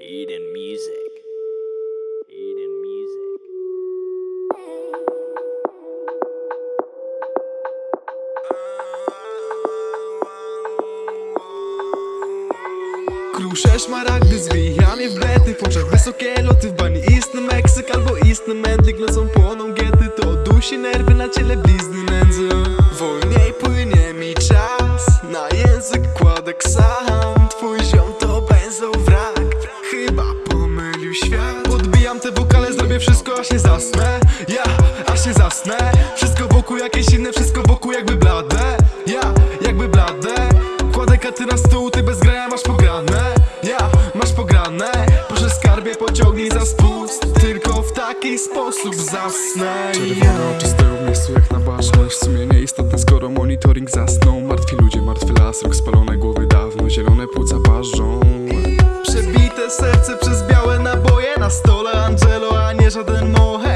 Eden Music. Eden Music. Krusze szmaragdy zwijane w blety W oczach wysokie loty w bani Istny Meksyk albo istny mędlik Nocą płoną giety To dusi nerwy na ciele blizny Chyba pomylił świat. Podbijam te wokale, zrobię wszystko aż nie zasnę. Ja, aż nie zasnę. Wszystko wokół jakieś inne, wszystko wokół jakby blade. Ja, jakby blade. Kładę katy na stół, ty bez grania masz pograne. Ja, masz pograne. Proszę skarbie pociągnij za spust. Tylko w taki sposób zasnę. Czerwone oczy stoją w miejscu jak na baczność W sumie nieistotne skoro monitoring zasnął. Martwi ludzie, martwy las, rok spalone głowy dawno Zielone płuca parzą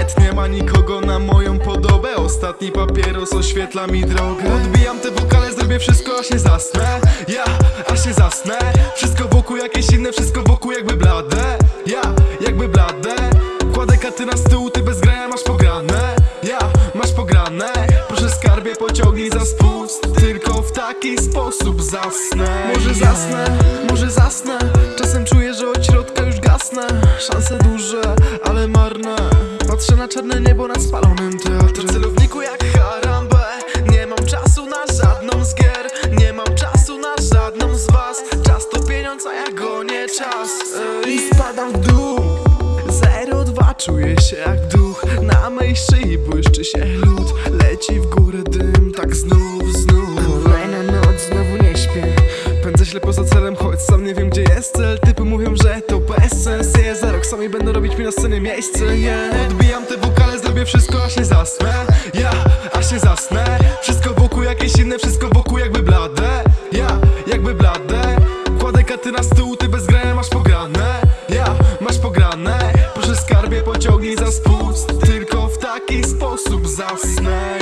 mohet Nie ma nikogo na moją podobę. Ostatni papieros oświetla mi drogę. Odbijam te wokale, zrobię wszystko aż nie zasnę. Ja, aż nie zasnę. Wszystko wokół jakieś inne, wszystko wokół jakby blade. Ja, jakby blade. Kładę katy na stół, ty bez grania masz pograne. Ja, masz pograne. Proszę skarbie pociągnij za spust. Tylko w taki sposób zasnę. Może zasnę, może zasnę Patrzę na czarne niebo nad spalonym teatrem W celowniku jak Harambe Nie mam czasu na żadną z gier. Nie mam czasu na żadną z was. Czas to pieniądz, a ja gonię czas. Ej. I spadam w dół. 02 czuję się jak duch. Na mej szyi błyszczy się lód. Leci w górę sam nie wiem gdzie jest cel. Typy mówią, że to bez sens Je za rok sami będą robić mi na scenie miejsce yeah. Odbijam te wokale, zrobię wszystko aż nie zasnę. Ja, aż nie zasnę. Wszystko wokół jakieś inne, wszystko wokół jakby blade. Ja, jakby blade. Kładę katy na stół, ty bez grania masz pograne. Ja, masz pograne. Proszę skarbie pociągnij za spust Tylko w taki sposób zasnę